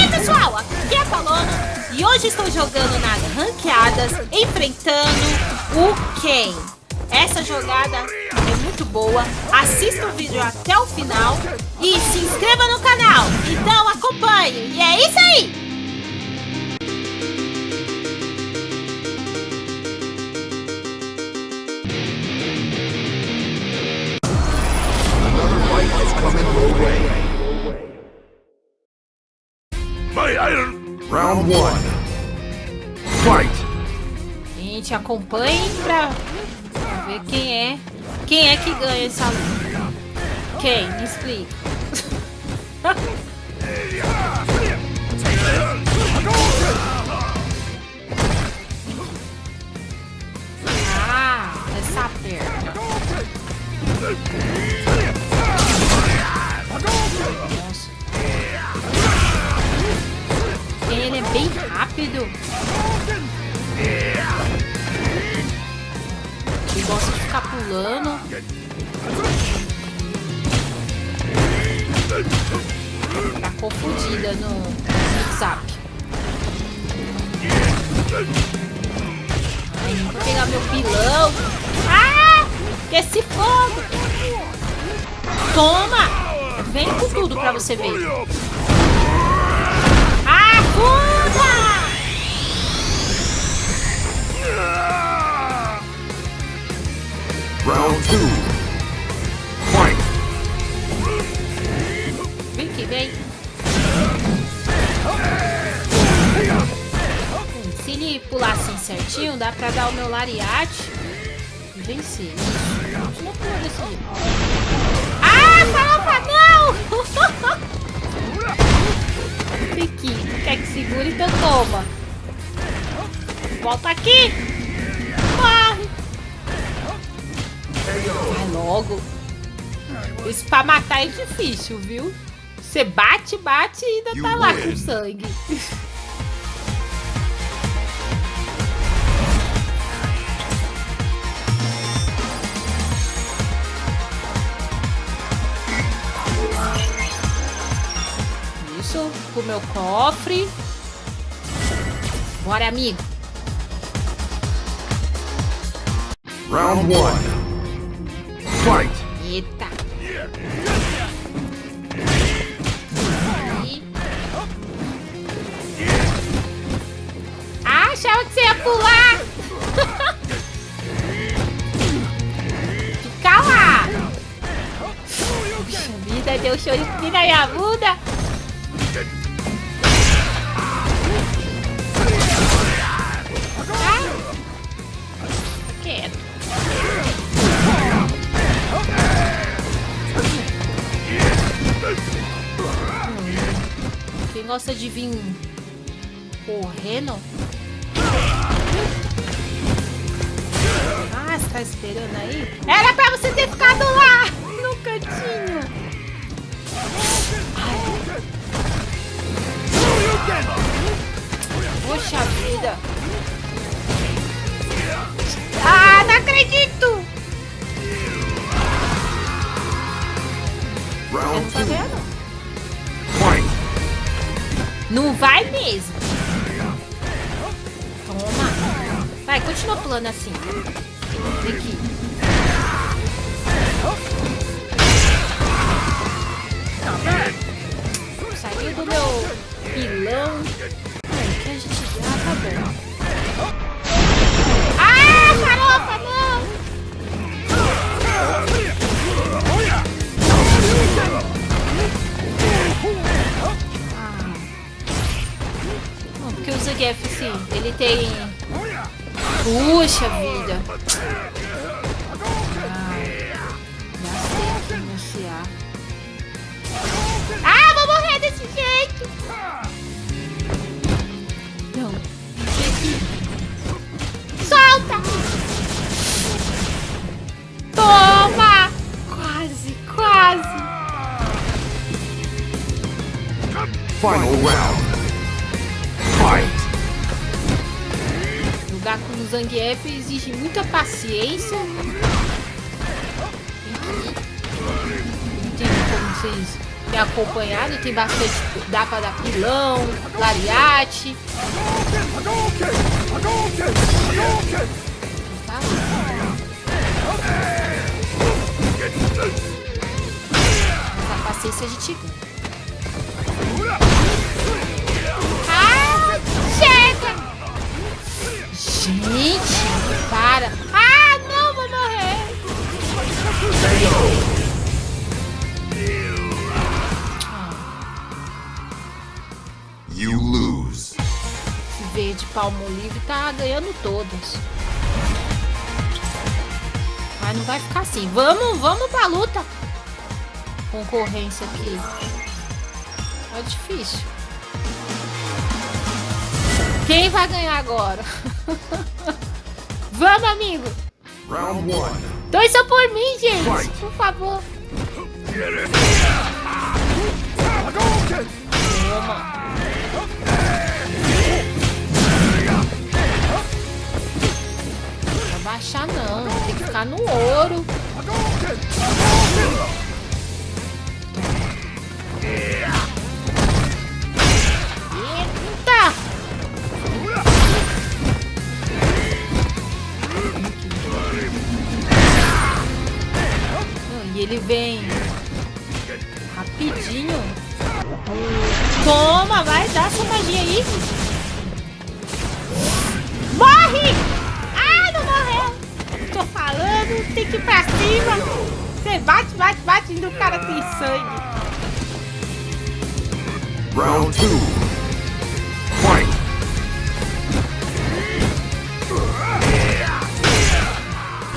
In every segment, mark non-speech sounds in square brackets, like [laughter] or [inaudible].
Ei pessoal, aqui é a Paloma e hoje estou jogando nas ranqueadas, enfrentando o Ken. Essa jogada é muito boa, assista o vídeo até o final e se inscreva no canal, então acompanhe, e é isso aí! Gente, acompanhe pra, ver quem é quem é que ganha essa luta. Quem? Me explica. [laughs] ah. Nossa. Ele é bem rápido. Ele gosta de ficar pulando. Tá confundida no. Ai, vou pegar meu pilão. Ah! Esse fogo! Toma! Vem com tudo pra você ver. Round two. Fight! Vem que vem. Se ele pular assim certinho, dá pra dar o meu lariate e vencer. Pula desse jeito. Ah, farofa, não! [laughs] Piquinho, quer que segure, então toma. Volta aqui. Logo. Isso pra matar é difícil, viu? Você bate, bate e ainda tá lá com sangue. Isso, pro meu cofre. Bora, amigo. Round one. Fight! Eita. E- Ah, achava que você ia pular. [laughs] Fica lá. Puxa vida, deu show de na minha bunda. Ah. Gosta de vir correndo? Ah, você tá esperando aí? Era pra você ter ficado lá, no cantinho. Ai. Poxa vida. Ah, não acredito. Vai mesmo. Toma. Vai, continua pulando assim. Ele tem... Puxa vida. Aqui no CA. Ah, vou morrer desse jeito. Não. Solta. Toma. Quase, quase. Final round. Fight! Jogar com o Zangief exige muita paciência. Tem como vocês têm acompanhado. Tem bastante. Dá pra dar pilão, lariate. Tá? A paciência a gente ganha. Gente, para. Ah, não, vou morrer. You lose. Esse verde palmo livre tá ganhando todas. Mas não vai ficar assim. Vamos, vamos pra luta. Concorrência aqui. É difícil. Quem vai ganhar agora? vamos, amigo. Round one. Torça por mim, gente. Por favor. Toma. Não vai baixar não. Tem que ficar no ouro. E vem rapidinho. Toma, vai dar sua magia aí. Morre! Ah, não morreu. Tô falando, tem que ir pra cima. Você bate, bate, bate e o cara tem sangue. Round two. Fight.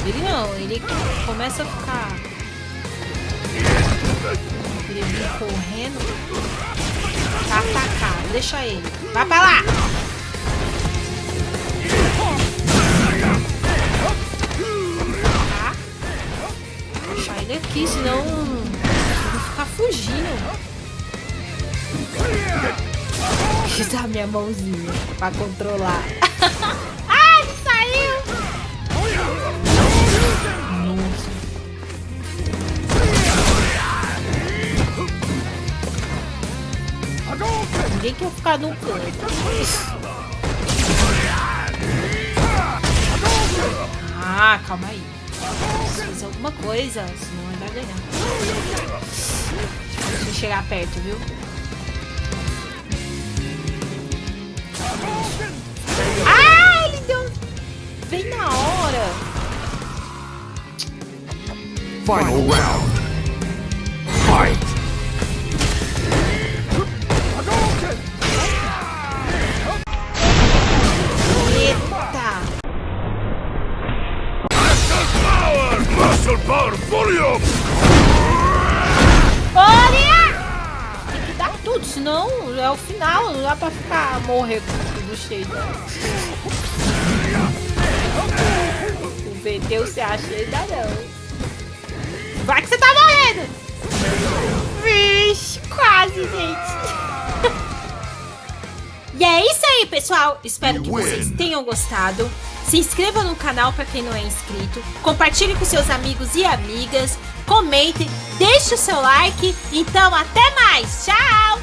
Ele não, ele começa a ficar. Ele vem correndo. Pra atacar, deixa ele. Vai pra lá! Tá? Deixar ele aqui, senão ele vai ficar fugindo. [laughs] Usar minha mãozinha pra controlar. [laughs] Ninguém quer ficar no canto. Ah, calma aí. Fazer alguma coisa, senão ele vai ganhar. Deixa eu chegar perto, viu? Ah, ele deu... Vem na hora. Final round. Power volume. Olha! Tem que dar tudo, senão é o final. Não dá pra ficar morrer com tudo cheio. O VT você acha ainda não. Vai que você tá morrendo! Vixe, quase, gente. [laughs] E é isso aí, pessoal. Espero que vocês tenham gostado. Se inscreva no canal para quem não é inscrito. Compartilhe com seus amigos e amigas. Comente, deixe o seu like. Então, até mais. Tchau!